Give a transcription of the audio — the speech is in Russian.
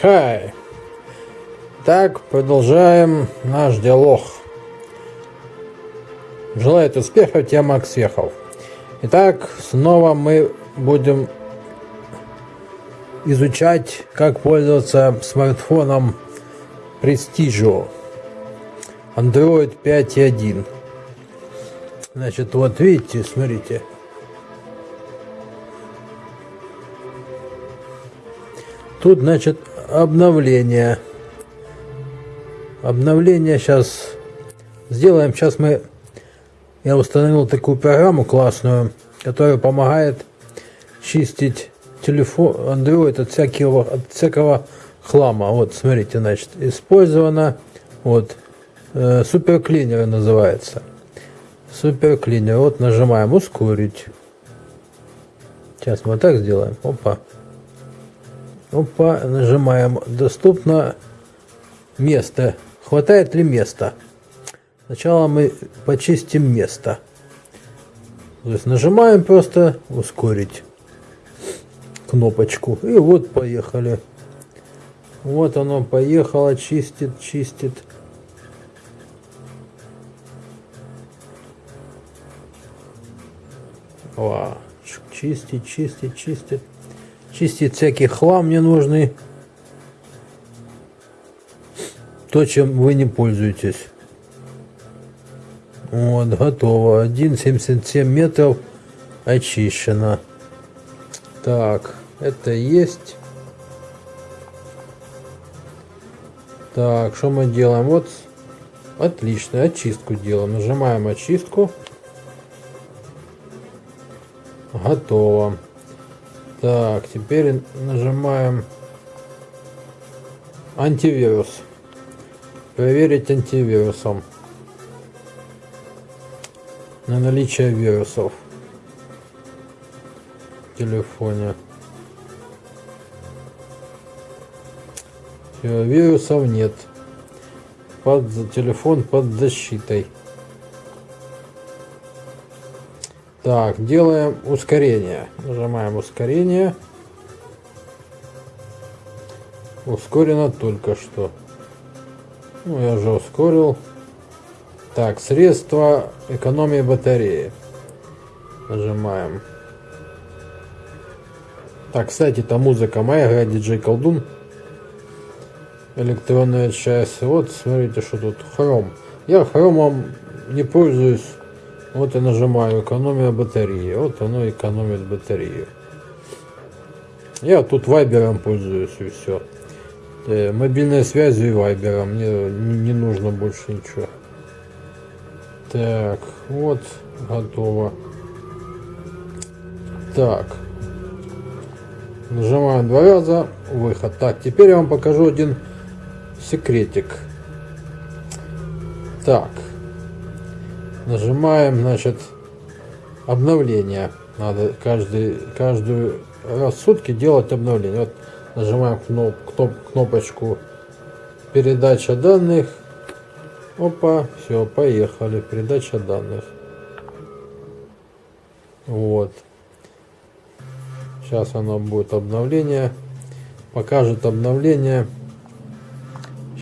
Хай. Так, продолжаем наш диалог. Желает успехов тебе, Макс Вехов. Итак, снова мы будем изучать, как пользоваться смартфоном Prestigio Android 5.1. Значит, вот видите, смотрите. Тут, значит, обновление. Обновление сейчас сделаем. Сейчас мы... Я установил такую программу классную, которая помогает чистить телефон Android от всякого, от всякого хлама. Вот, смотрите, значит, использовано. Вот, э, суперклинер называется. Суперклинер. Вот нажимаем ускорить. Сейчас мы так сделаем. Опа. Опа, нажимаем. Доступно место. Хватает ли места? Сначала мы почистим место. То есть нажимаем просто ускорить кнопочку. И вот поехали. Вот оно поехало, чистит, чистит. О, чистит, чистит, чистит чистить всякий хлам ненужный, то, чем вы не пользуетесь. Вот, готово. 1,77 метров очищено. Так, это есть. Так, что мы делаем? Вот, отлично, очистку делаем. Нажимаем очистку. Готово. Так, теперь нажимаем антивирус. Проверить антивирусом. На наличие вирусов в телефоне. Все, вирусов нет. Под телефон под защитой. Так, делаем ускорение. Нажимаем ускорение. Ускорено только что. Ну, я уже ускорил. Так, средства экономии батареи. Нажимаем. Так, кстати, это музыка моя, играет диджей колдун. Электронная часть. Вот, смотрите, что тут. Хром. Я хромом не пользуюсь вот я нажимаю экономия батареи. Вот оно экономит батарею. Я тут вайбером пользуюсь и все. Э, мобильной связью и вайбером. Мне не нужно больше ничего. Так, вот, готово. Так. Нажимаем два раза, выход. Так, теперь я вам покажу один секретик. Так нажимаем, значит, обновление. Надо каждый, каждую раз в сутки делать обновление. Вот нажимаем кноп, кноп, кнопочку передача данных. Опа, все, поехали. Передача данных. Вот. Сейчас оно будет обновление. Покажет обновление.